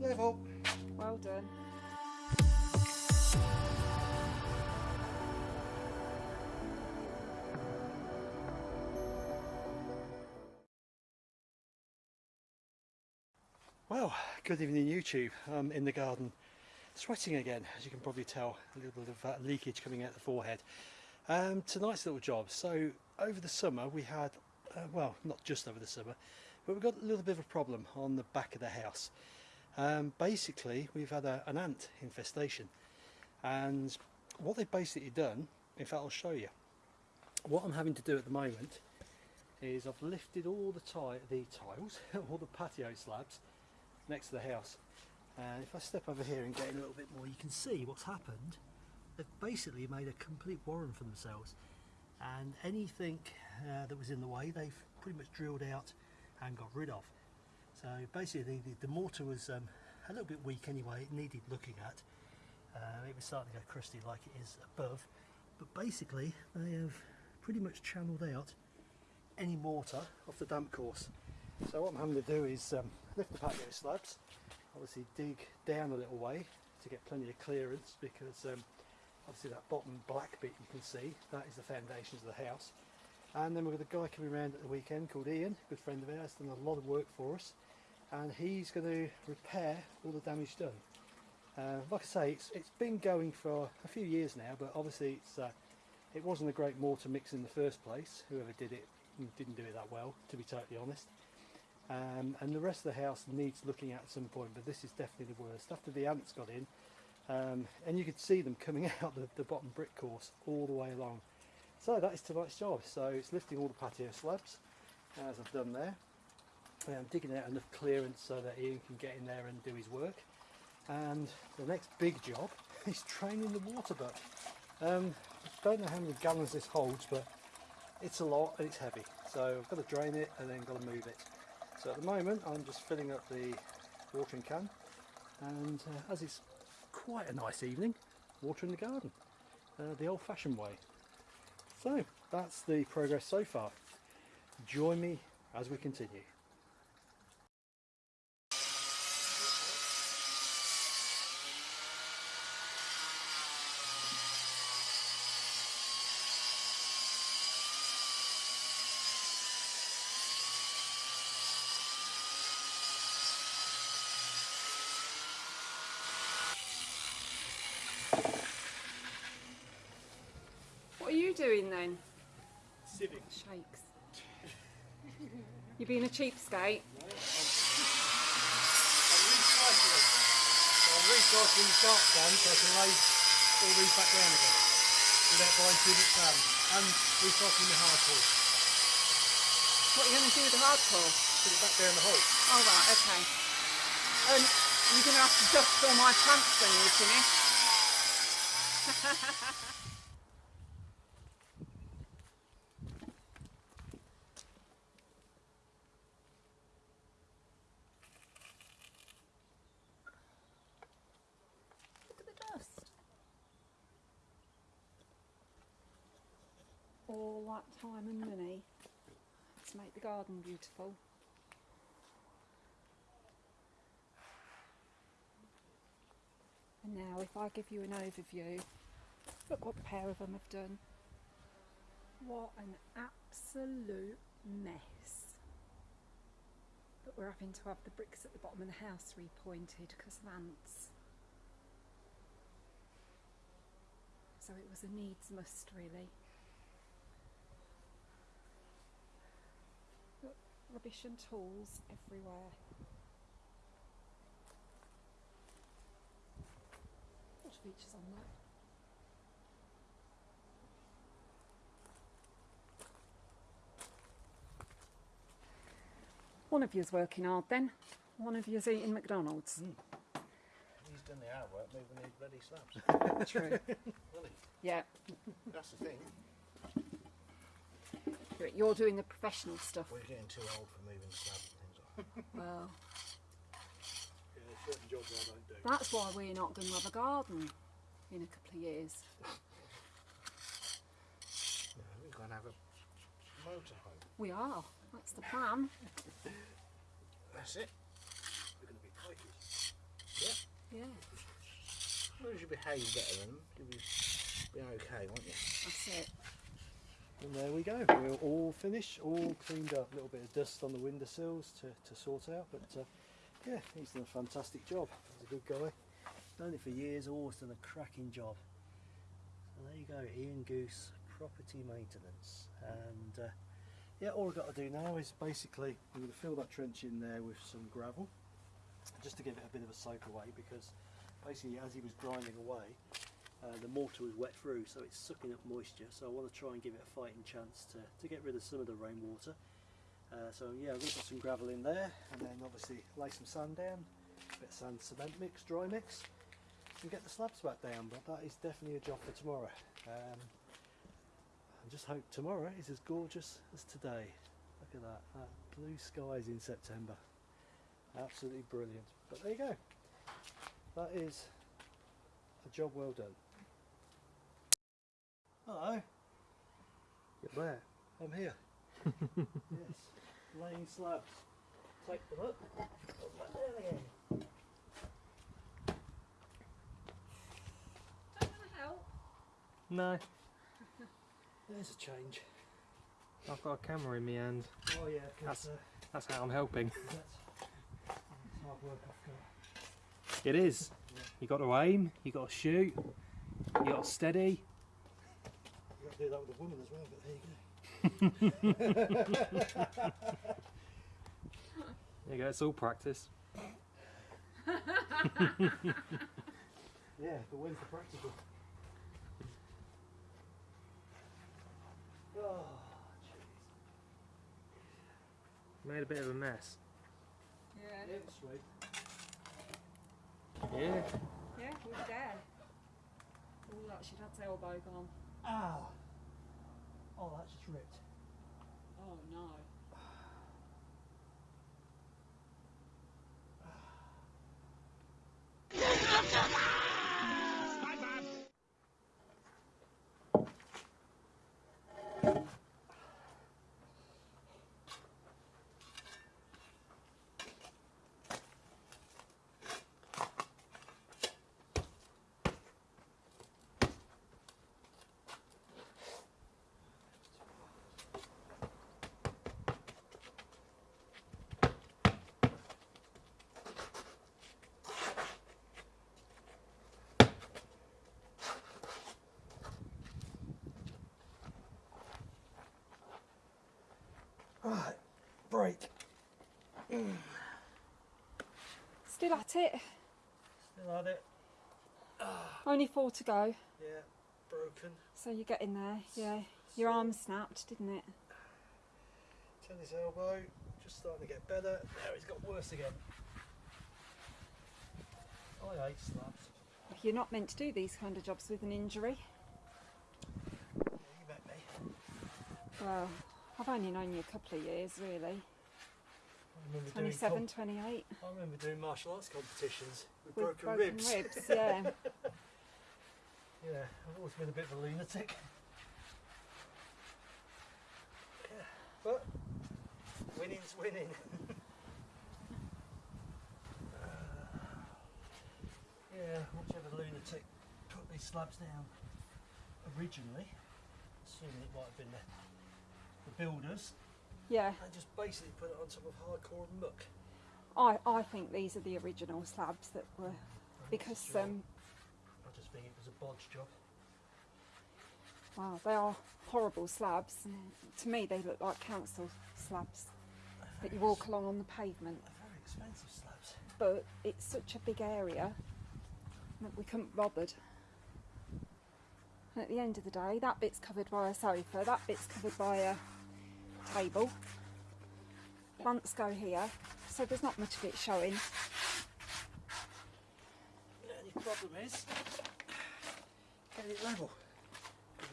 Level. Well done. Well, good evening YouTube. I'm in the garden sweating again, as you can probably tell, a little bit of uh, leakage coming out the forehead. Um, tonight's little job. So over the summer we had, uh, well not just over the summer, but we've got a little bit of a problem on the back of the house. Um, basically we've had a, an ant infestation and what they've basically done, in fact I'll show you, what I'm having to do at the moment is I've lifted all the, the tiles, all the patio slabs next to the house. And if I step over here and get in a little bit more, you can see what's happened. They've basically made a complete warren for themselves. And anything uh, that was in the way, they've pretty much drilled out and got rid of. So basically, the, the mortar was um, a little bit weak anyway. It needed looking at. Uh, it was starting to go crusty like it is above. But basically, they have pretty much channeled out any mortar off the damp course. So what I'm having to do is um, lift the patio slabs, obviously dig down a little way to get plenty of clearance because um, obviously that bottom black bit you can see, that is the foundations of the house. And then we've got a guy coming around at the weekend called Ian, a good friend of ours, done a lot of work for us. And he's going to repair all the damage done. Uh, like I say, it's, it's been going for a few years now, but obviously it's, uh, it wasn't a great mortar mix in the first place. Whoever did it didn't do it that well, to be totally honest. Um, and the rest of the house needs looking at at some point, but this is definitely the worst. After the ants got in, um, and you could see them coming out the, the bottom brick course all the way along. So that is tonight's job. So it's lifting all the patio slabs, as I've done there. I'm digging out enough clearance so that Ian can get in there and do his work. And the next big job is training the water butt. Um, I don't know how many gallons this holds, but it's a lot and it's heavy. So I've got to drain it and then got to move it. So at the moment I'm just filling up the watering can and uh, as it's quite a nice evening, watering the garden, uh, the old fashioned way. So that's the progress so far. Join me as we continue. Doing then? Civic. Shakes. You're being a cheapskate? I'm recycling. So I'm recycling the sharp sand so I can lay all these back down again without buying much sand. And recycling the hardcore. What are you going to do with the hardcore? Put it back down the hole. Oh right, okay. Um, you're going to have to dust all my plants when you finish. Look at the dust. Time and money to make the garden beautiful. And now if I give you an overview, look what the pair of them have done. What an absolute mess. But we're having to have the bricks at the bottom of the house repointed because of ants. So it was a needs must really. Rubbish and tools everywhere. What features on that? One of you's working hard then. One of you's eating McDonald's. Hmm. He's done the hard work moving these bloody slabs. True. Will he? Yeah. That's the thing. You're- You're doing the professional stuff. We're getting too old for moving slabs and things like that. Well, Yeah, there's certain jobs I don't do. that's why we're not going to have a garden in a couple of years. No, we're going to have a motorhome. We are. That's the plan. That's it. We're going to be Yeah, As long as you behave better than them, you'll be, be okay, won't you? that's it. And there we go. We're all finished, all cleaned up. A little bit of dust on the windowsills to, to sort out, but uh, yeah, he's done a fantastic job. He's a good guy. Done it for years, always done a cracking job. So there you go, Ian Goose, property maintenance. And uh, yeah, all I've got to do now is basically I'm going to fill that trench in there with some gravel, just to give it a bit of a soak away because basically as he was grinding away, uh, the mortar was wet through, so it's sucking up moisture. So I want to try and give it a fighting chance to, to get rid of some of the rainwater. Uh, so yeah, I'm going to put some gravel in there, and then obviously lay some sand down, a bit of sand cement mix, dry mix, and get the slabs back down. But that is definitely a job for tomorrow. Um, I just hope tomorrow is as gorgeous as today. Look at that, that blue skies in September. Absolutely brilliant. But there you go. That is a job well done. Hello. You're there. I'm here. yes, laying slabs. Take them up. Put them down again. Don't want to help. No, There's a change. I've got a camera in my hand. Oh yeah, 'cause, That's- uh, That's how I'm helping. that's, that's hard work I've got. It is. You got to aim. You got to shoot. You got to steady. You got to do that with a woman as well, but there you go. There you go. It's all practice. Yeah, but when's the practical? Oh. Made a bit of a mess. Yeah. Yeah, sweet. Yeah. Yeah, we were there. Oh, that she'd had elbow gone. Ow! Oh, that's just ripped. Oh no. Right, break. Still at it. Still had it. Only four to go. Yeah, broken. So you get in there. Yeah. Your arm snapped, didn't it? Turn his elbow, just starting to get better. Now it's got worse again. I hate slabs. You're not meant to do these kind of jobs with an injury. Yeah, you met me. Well, I've only known you a couple of years, really. I 27, 28. I remember doing martial arts competitions with, With broken, ribs. yeah. Yeah, I've always been a bit of a lunatic. Yeah, but winning's winning. Uh, yeah, whichever lunatic put these slabs down originally, assuming it might have been the, the builders, yeah. and just basically put it on top of hardcore muck. I, I think these are the original slabs that were because um I just think it was a bodge job. wow they are horrible slabs. To me they look like council slabs that you walk along on the pavement. They're very expensive slabs. But it's such a big area that we couldn't bothered. And at the end of the day, that bit's covered by a sofa, that bit's covered by a table. Plants go here, so there's not much of it showing. The only problem is getting it level.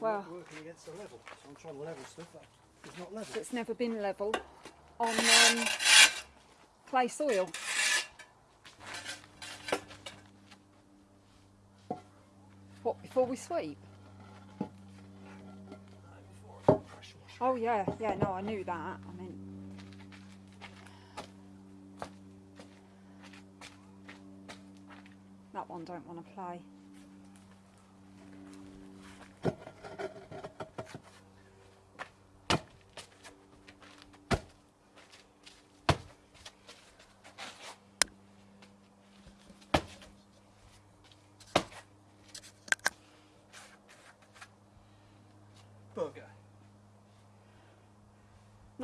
Well- working against the level, so I'm trying to level stuff that is not level. That's never been level on um, clay soil. What, before we sweep? Before I pressure wash. Oh yeah, yeah, no, I knew that. I mean, that one don't want to play.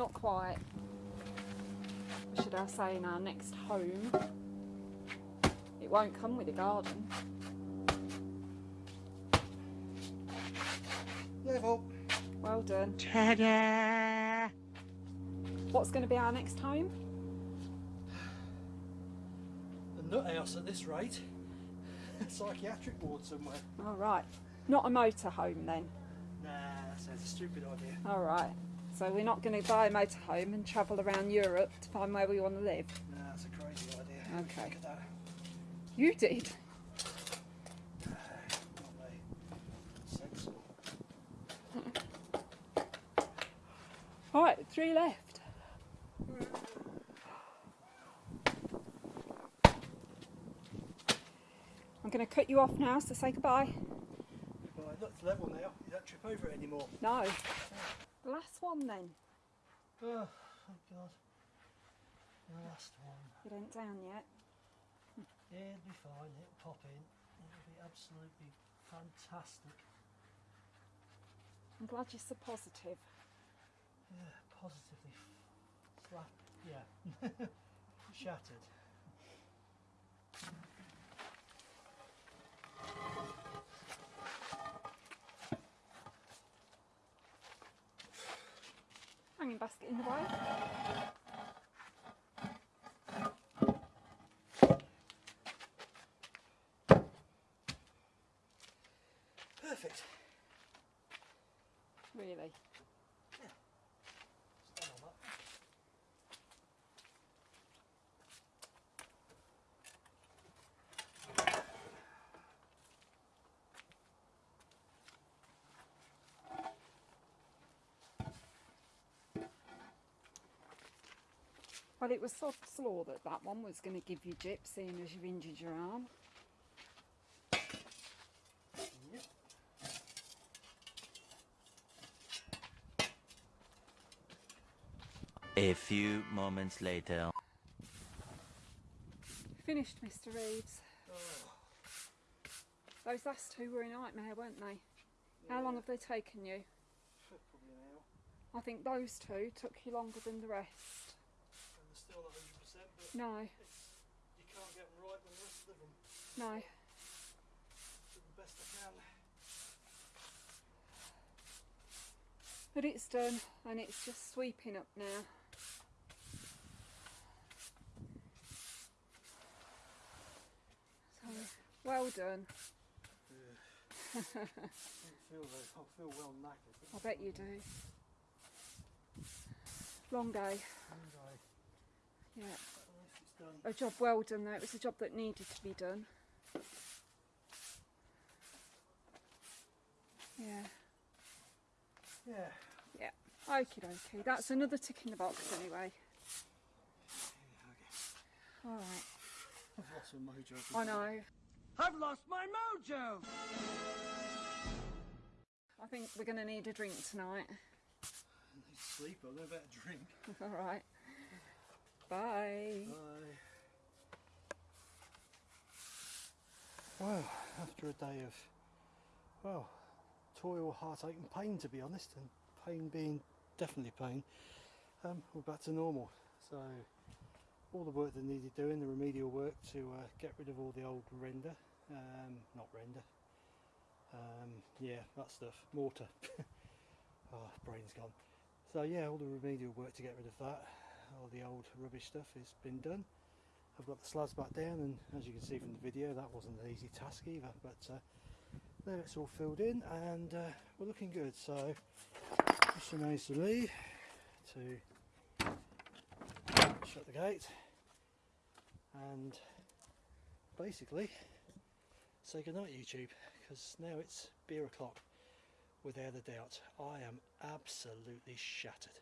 Not quite. Should I say in our next home? It won't come with a garden. Level. Well done. What's going to be our next home? The nut house at this rate. Psychiatric ward somewhere. All right. Not a motorhome then. Nah, that sounds a stupid idea. All right. So we're not going to buy a motorhome and travel around Europe to find where we want to live. Nah, that's a crazy idea. Okay. You did. Not me. Sensible. All right. Three left. I'm going to cut you off now, so say goodbye. Look, it's level now. You don't trip over it anymore. No. The then. Oh, oh God. The last one. It ain't down yet. Yeah, it'll be fine. It'll pop in. It'll be absolutely fantastic. I'm glad you're so positive. Yeah, positively slap. Yeah. Shattered. Hanging basket in the way. Perfect. Really. Stand on that. Well, it was so slow that that one was going to give you jip, seeing as you've injured your arm. Yep. A few moments later. Finished, Mr. Reeves. Oh, Those last two were a nightmare, weren't they? How long have they taken you? probably an hour. I think those two took you longer than the rest. And still 100%, but No, you can't get them right the rest of them no. the best I can. But it's done and it's just sweeping up now. So, well done. I feel I feel well knackered. I bet you do. Long day. And I, Yeah. I don't know if it's done. A job well done though. It was a job that needed to be done. Yeah. Yeah. Yeah. Okie dokie. That's another tick in the box anyway. okay. Alright. I've lost my mojo. I know. I've lost my mojo. I think we're going to need a drink tonight. I need sleep. I'll go better drink. Alright. Bye. Bye. Well, after a day of, well, toil, heartache and pain to be honest, and pain being definitely pain, um, we're back to normal. So all the work that needed doing, the remedial work to uh, get rid of all the old render, um, not render, um, yeah, that stuff, mortar. oh, brain's gone. So yeah, all the remedial work to get rid of that, all the old rubbish stuff has been done. I've got the slabs back down and as you can see from the video that wasn't an easy task either but uh, there it's all filled in and uh, we're looking good. So Mr Mason Lee to shut the gate and basically say goodnight YouTube because now it's beer o'clock without a doubt. I am absolutely shattered